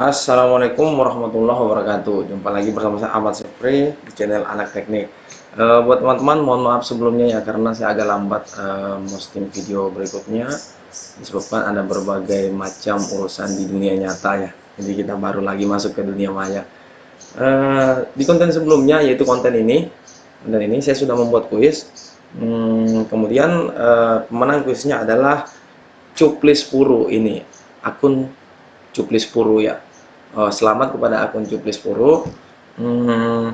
Assalamualaikum warahmatullahi wabarakatuh. Jumpa lagi bersama saya Ahmad Sepri di channel Anak Teknik. Uh, Buat teman-teman mohon maaf sebelumnya ya Karena saya agak lambat uh, posting video berikutnya. Disebabkan ada berbagai macam urusan di dunia nyata ya. Jadi kita baru lagi masuk ke dunia maya. Uh, Di konten sebelumnya yaitu konten ini Konten ini saya sudah membuat kuis. Hmm, Kemudian uh, pemenang kuisnya adalah Cuplis Puru ini Akun Cuplis Puru ya uh, selamat kepada akun Cuplis Puru hmm,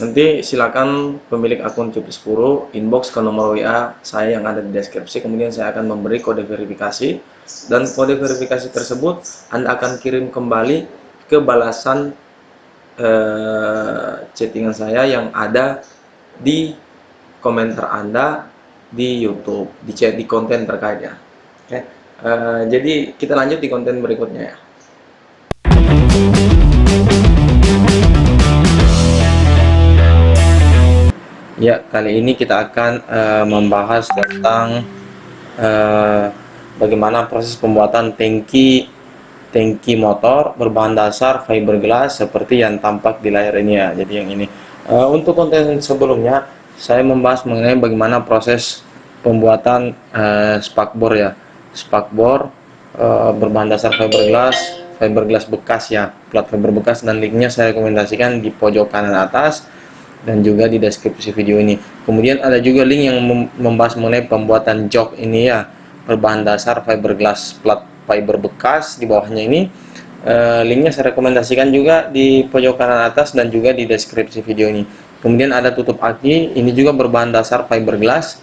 nanti silakan pemilik akun Cuplis Puru inbox ke nomor WA saya yang ada di deskripsi kemudian saya akan memberi kode verifikasi. Dan kode verifikasi tersebut Anda akan kirim kembali ke balasan uh, chattingan saya yang ada di komentar Anda di YouTube di chat di konten terkaitnya uh, jadi kita lanjut di konten berikutnya ya Ya, kali ini kita akan uh, membahas tentang uh, bagaimana proses pembuatan tangki tangki motor berbahan dasar fiberglass seperti yang tampak di layar ini ya. Jadi yang ini. Uh, untuk konten sebelumnya saya membahas mengenai bagaimana proses pembuatan uh, spakbor ya. Spakbor uh, berbahan dasar fiberglass, fiberglass bekas ya, plat fiber bekas dan linknya saya rekomendasikan di pojok kanan atas dan juga di deskripsi video ini. Kemudian ada juga link yang membahas mengenai pembuatan jok ini ya. Berbahan dasar fiberglass plat fiber bekas di bawahnya ini. Uh, linknya saya rekomendasikan juga di pojok kanan atas dan juga di deskripsi video ini. Kemudian ada tutup aki ini juga berbahan dasar fiberglass.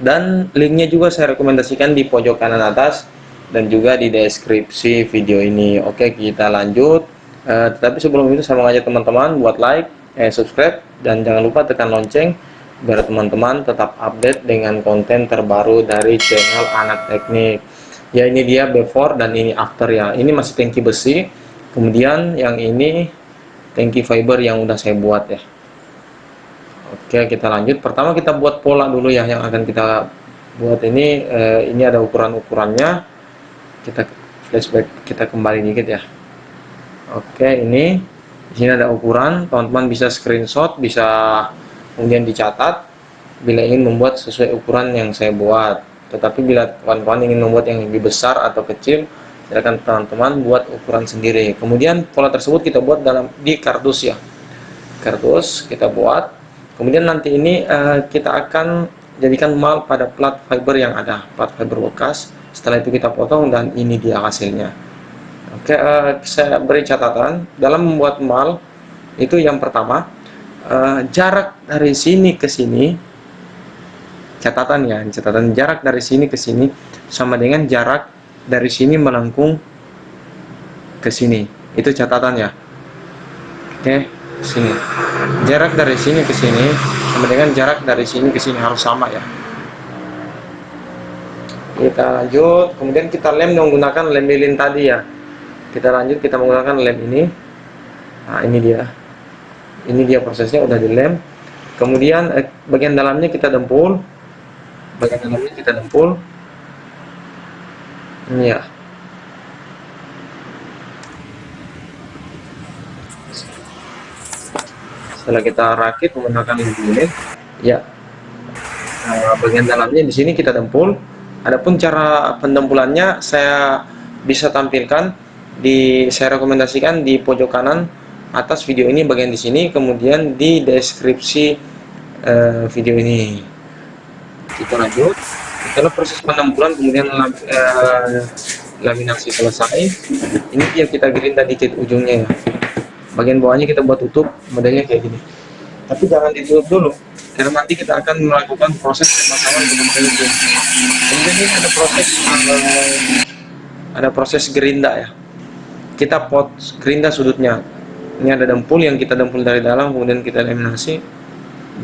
Dan linknya juga saya rekomendasikan di pojok kanan atas dan juga di deskripsi video ini. Oke kita lanjut. Uh, tetapi sebelum itu saya mengajak teman-teman buat like eh, subscribe dan jangan lupa tekan lonceng biar teman-teman tetap update dengan konten terbaru dari channel anak teknik. Ya ini dia before dan ini after ya. Ini masih tangki besi. Kemudian yang ini tangki fiber yang udah saya buat ya. Oke kita lanjut. Pertama kita buat pola dulu ya yang akan kita buat ini. Eh, ini ada ukuran-ukurannya. Kita flashback kita kembali dikit ya. Oke ini di sini ada ukuran teman-teman bisa screenshot bisa kemudian dicatat bila ingin membuat sesuai ukuran yang saya buat. Tetapi bila kawan-kawan ingin membuat yang lebih besar atau kecil silakan teman-teman buat ukuran sendiri. Kemudian pola tersebut kita buat dalam di kardus ya. Kardus kita buat. Kemudian nanti ini uh, kita akan jadikan mal pada plat fiber yang ada plat fiber bekas. Setelah itu kita potong dan ini dia hasilnya Oke, uh, saya beri catatan. Dalam membuat mal itu yang pertama uh, jarak dari sini ke sini catatan ya catatan jarak dari sini ke sini sama dengan jarak dari sini melengkung ke sini. Itu catatan ya. Oke sini. Jarak dari sini ke sini sama dengan jarak dari sini ke sini harus sama ya. Kita lanjut. Kemudian kita lem menggunakan lem lilin tadi ya kita lanjut kita menggunakan lem ini. Nah ini dia. Ini dia prosesnya udah dilem kemudian eh, bagian dalamnya kita dempul. Bagian dalamnya kita dempul. Ini ya. Setelah kita rakit menggunakan ini. Ya. Nah, bagian dalamnya di sini kita dempul. Adapun cara pendempulannya saya bisa tampilkan di saya rekomendasikan di pojok kanan atas video ini bagian di sini kemudian di deskripsi uh, video ini. Kita lanjut. Setelah proses penempuran kemudian uh, laminasi selesai. Ini dia kita gerinda dikit ujungnya. Ya bagian bawahnya kita buat tutup modelnya kayak gini. Tapi jangan ditutup dulu. Karena nanti kita akan melakukan proses pemasangan dengan kemudian ini ada proses uh, ada proses gerinda ya kita pot gerinda sudutnya. Ini ada dempul yang kita dempul dari dalam kemudian kita eliminasi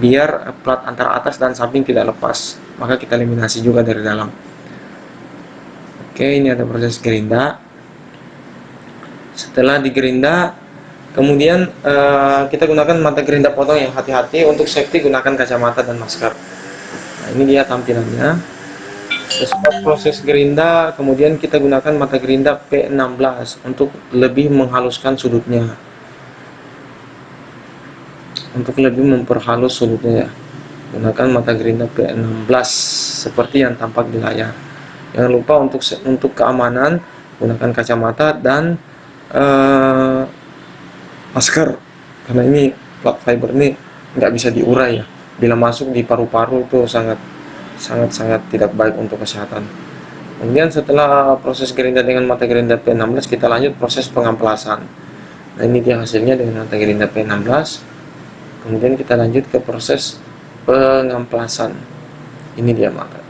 biar plat antara atas dan samping tidak lepas. Maka kita eliminasi juga dari dalam. Oke ini ada proses gerinda. Setelah digerinda kemudian uh, kita gunakan mata gerinda potong yang hati-hati. Untuk safety gunakan kacamata dan masker. Nah ini dia tampilannya sesudah proses gerinda kemudian kita gunakan mata gerinda P16 untuk lebih menghaluskan sudutnya. Untuk lebih memperhalus sudutnya ya. Gunakan mata gerinda P16 seperti yang tampak di layar. Jangan lupa untuk untuk keamanan gunakan kacamata dan uh, masker. Karena ini plat fiber ini nggak bisa diurai ya. Bila masuk di paru-paru itu sangat sangat sangat tidak baik untuk kesehatan. Kemudian setelah proses gerinda dengan mata gerinda P16 kita lanjut proses pengamplasan. Nah ini dia hasilnya dengan mata gerinda P16 kemudian kita lanjut ke proses pengamplasan. Ini dia mata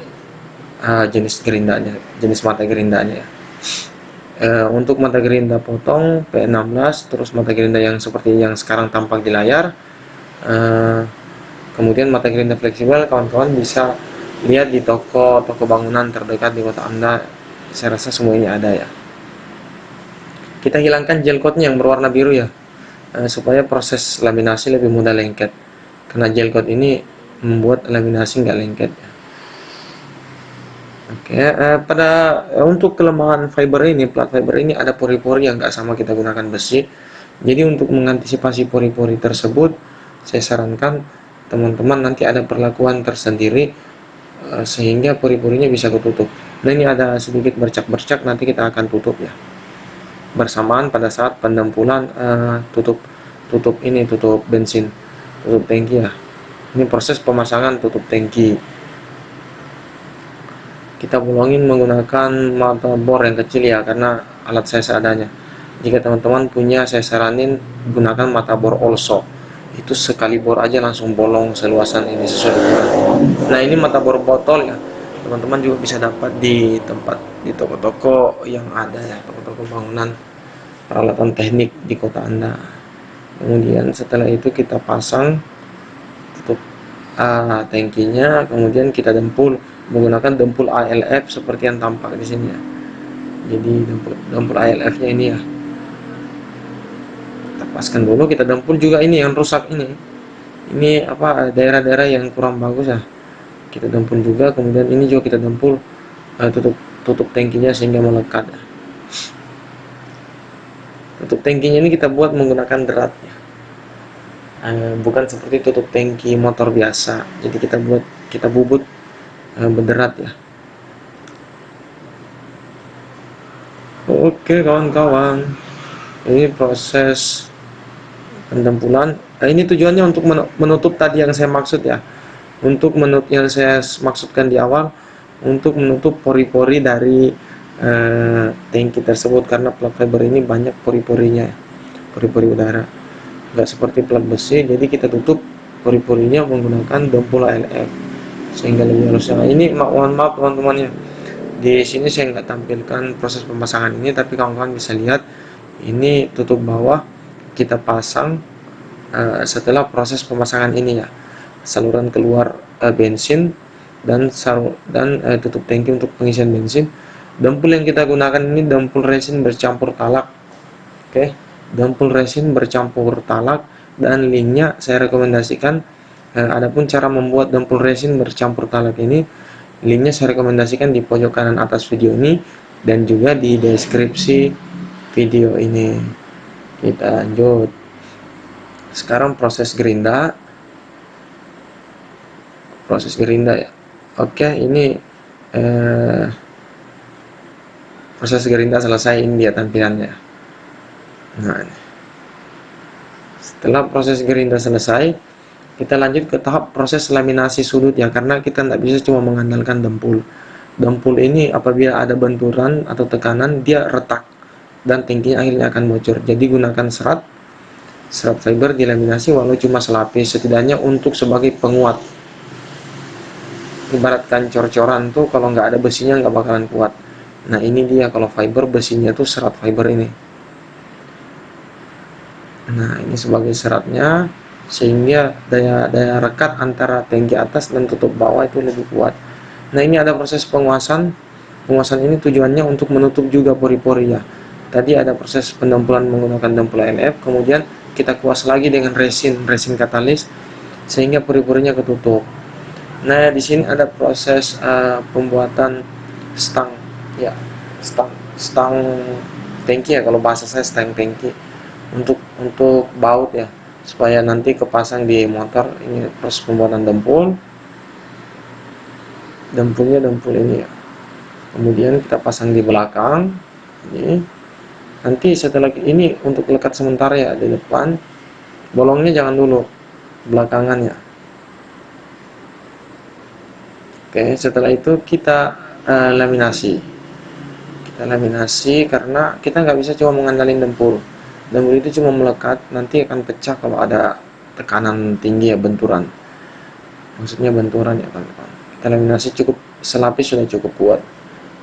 uh, jenis gerindanya jenis mata gerindanya. Ya uh, untuk mata gerinda potong P16 terus mata gerinda yang seperti yang sekarang tampak di layar uh, kemudian mata gerinda fleksibel kawan-kawan bisa lihat di toko toko bangunan terdekat di kota anda saya rasa semuanya ada ya. Kita hilangkan gel coatnya yang berwarna biru ya uh, supaya proses laminasi lebih mudah lengket. Karena gel coat ini membuat laminasi nggak lengket ya. Oke, eh, pada eh, untuk kelemahan fiber ini, plat fiber ini ada pori-pori yang nggak sama kita gunakan besi. Jadi untuk mengantisipasi pori-pori tersebut, saya sarankan teman-teman nanti ada perlakuan tersendiri eh, sehingga pori-porinya bisa ketutup. Nah ini ada sedikit bercak-bercak, nanti kita akan tutup ya. Bersamaan pada saat pendempulan eh, tutup tutup ini tutup bensin, tutup tangki ya. Ini proses pemasangan tutup tangki kita bolongin menggunakan mata bor yang kecil ya karena alat saya seadanya jika teman-teman punya saya saranin gunakan mata bor also itu sekali bor aja langsung bolong seluasan ini sesuai dengan nah ini mata bor botol ya. Teman-teman juga bisa dapat di tempat di toko-toko yang ada ya toko-toko bangunan peralatan teknik di kota anda. Kemudian setelah itu kita pasang tutup uh, tangkinya kemudian kita dempul menggunakan dempul ALF seperti yang tampak di sini ya. Jadi dempul, dempul ALF nya ini ya kita paskan dulu kita dempul juga ini yang rusak ini. Ini apa daerah-daerah yang kurang bagus ya. Kita dempul juga kemudian ini juga kita dempul uh, tutup tutup tangkinya sehingga melekat ya. tutup tangkinya ini kita buat menggunakan derat ya. uh, bukan seperti tutup tangki motor biasa. Jadi kita buat kita bubut uh, berderat ya. Oke kawan-kawan. Ini proses pendempulan nah, ini tujuannya untuk menutup tadi yang saya maksud ya. Untuk menutup yang saya maksudkan di awal untuk menutup pori-pori dari uh, tangki tersebut. Karena plat fiber ini banyak pori-porinya pori-pori udara. Nggak seperti plat besi. Jadi kita tutup pori-porinya menggunakan dempul ALF sehingga lebih halus. Nah ini mohon maaf teman-teman ya. Di sini saya nggak tampilkan proses pemasangan ini. Tapi kawan-kawan bisa lihat ini tutup bawah kita pasang uh, setelah proses pemasangan ini ya saluran keluar uh, bensin dan saru dan uh, tutup tangki untuk pengisian bensin dempul yang kita gunakan ini dempul resin bercampur talak oke okay? dempul resin bercampur talak dan linknya saya rekomendasikan Nah, adapun cara membuat dempul resin bercampur talak ini, linknya saya rekomendasikan di pojok kanan atas video ini dan juga di deskripsi video ini. Kita lanjut. Sekarang proses gerinda. Proses gerinda ya. Oke, ini eh, proses gerinda selesai ini dia tampilannya. Nah, setelah proses gerinda selesai, kita lanjut ke tahap proses laminasi sudut ya karena kita tidak bisa cuma mengandalkan dempul dempul ini apabila ada benturan atau tekanan dia retak dan tingginya akhirnya akan bocor. Jadi gunakan serat serat fiber dilaminasi walau cuma selapis setidaknya untuk sebagai penguat. Ibaratkan cor-coran tuh kalau nggak ada besinya nggak bakalan kuat. Nah ini dia kalau fiber besinya tuh serat fiber ini. Nah ini sebagai seratnya sehingga daya daya rekat antara tangki atas dan tutup bawah itu lebih kuat. Nah ini ada proses penguasaan penguasaan ini tujuannya untuk menutup juga pori-pori ya tadi ada proses pendempulan menggunakan dempul LF kemudian kita kuas lagi dengan resin resin katalis sehingga pori-porinya ketutup Nah, di sini ada proses uh, pembuatan stang, ya, stang, stang tangki ya kalau bahasa saya stang tangki untuk untuk baut ya, supaya nanti kepasang di motor. Ini proses pembuatan dempul, dempulnya dempul ini ya. Kemudian kita pasang di belakang, ini. Nanti setelah ini untuk lekat sementara ya di depan, bolongnya jangan dulu, belakangan ya. Oke, setelah itu kita uh, laminasi. Kita laminasi karena kita nggak bisa cuma mengandalkan dempul. Dempul itu cuma melekat, nanti akan pecah kalau ada tekanan tinggi ya benturan. Maksudnya benturan ya teman-teman. Kita laminasi cukup selapis sudah cukup kuat.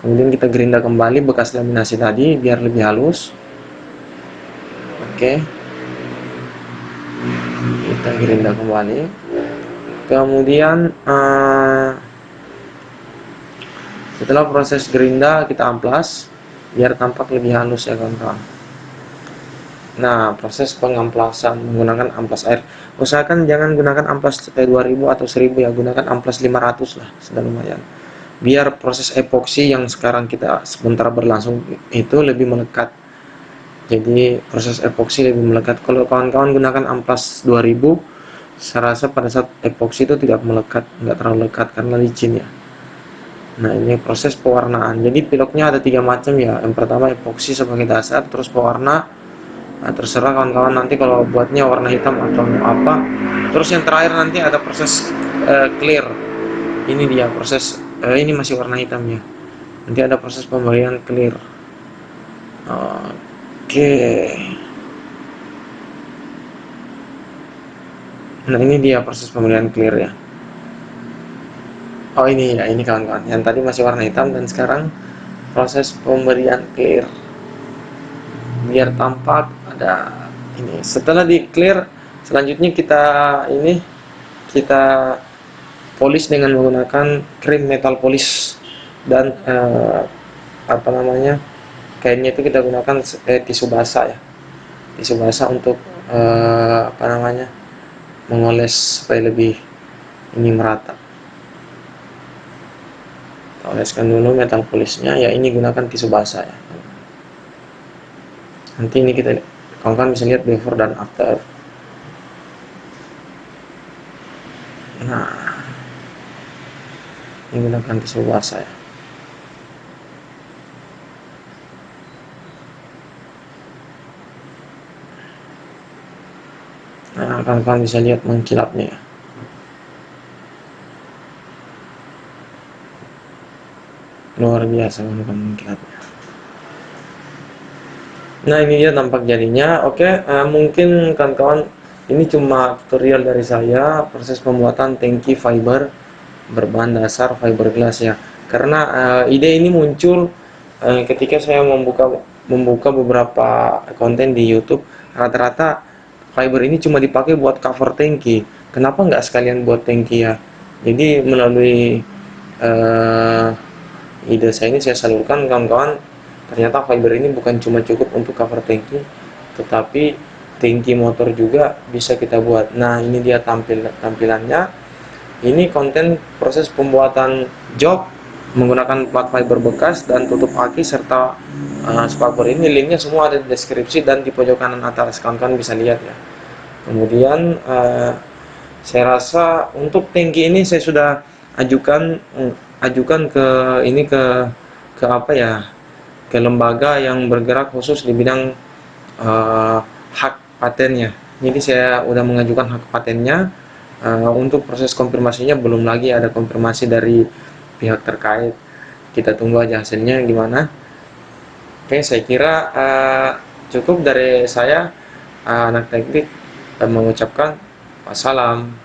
Kemudian kita gerinda kembali bekas laminasi tadi biar lebih halus. Oke. Kita gerinda kembali. Kemudian uh, setelah proses gerinda kita amplas biar tampak lebih halus ya kawan-kawan nah proses pengamplasan menggunakan amplas air usahakan jangan gunakan amplas 2000 atau 1000 ya gunakan amplas 500 lah sudah lumayan biar proses epoksi yang sekarang kita sebentar berlangsung itu lebih melekat jadi proses epoksi lebih melekat kalau kawan-kawan gunakan amplas 2000 saya rasa pada saat epoksi itu tidak melekat nggak terlalu lekat karena licin ya Nah ini proses pewarnaan. Jadi piloknya ada tiga macam ya. Yang pertama epoksi sebagai dasar, terus pewarna. Nah, terserah kawan-kawan nanti kalau buatnya warna hitam atau apa. Terus yang terakhir nanti ada proses uh, clear. Ini dia proses. Uh, ini masih warna hitamnya. Nanti ada proses pemberian clear. Oke. Nah ini dia proses pemberian clear ya oh ini ya ini kawan-kawan yang tadi masih warna hitam dan sekarang proses pemberian clear biar tampak ada ini setelah di clear selanjutnya kita ini kita polish dengan menggunakan krim metal polish dan eh, apa namanya kainnya itu kita gunakan eh, tisu basah ya. Tisu basah untuk eh, apa namanya mengoles supaya lebih ini merata. Oleskan dulu metal polisnya. Ya ini gunakan tisu basah ya. Nanti ini kita kawan-kawan bisa lihat before dan after nah ini gunakan tisu basah ya. Nah kawan-kawan bisa lihat mengkilapnya. Ya luar biasa teman-teman mengkilatnya nah ini dia tampak jadinya oke uh, mungkin kawan-kawan ini cuma tutorial dari saya proses pembuatan tangki fiber berbahan dasar fiberglass ya. Karena uh, ide ini muncul uh, ketika saya membuka membuka beberapa konten di YouTube rata-rata fiber ini cuma dipakai buat cover tangki. Kenapa nggak sekalian buat tangki ya? Jadi melalui uh, ide saya ini saya salurkan kawan-kawan ternyata fiber ini bukan cuma cukup untuk cover tangki tetapi tangki motor juga bisa kita buat. Nah ini dia tampil tampilannya ini konten proses pembuatan jok menggunakan plat fiber bekas dan tutup aki serta uh, spakbor ini linknya semua ada di deskripsi dan di pojok kanan atas. Kawan-kawan bisa lihat ya. Kemudian uh, saya rasa untuk tangki ini saya sudah ajukan ajukan ke ini ke ke apa ya ke lembaga yang bergerak khusus di bidang uh, hak patennya. Jadi saya udah mengajukan hak patennya uh, untuk proses konfirmasinya belum lagi ada konfirmasi dari pihak terkait. Kita tunggu aja hasilnya gimana. Oke saya kira uh, cukup dari saya uh, anak teknik dan mengucapkan wassalam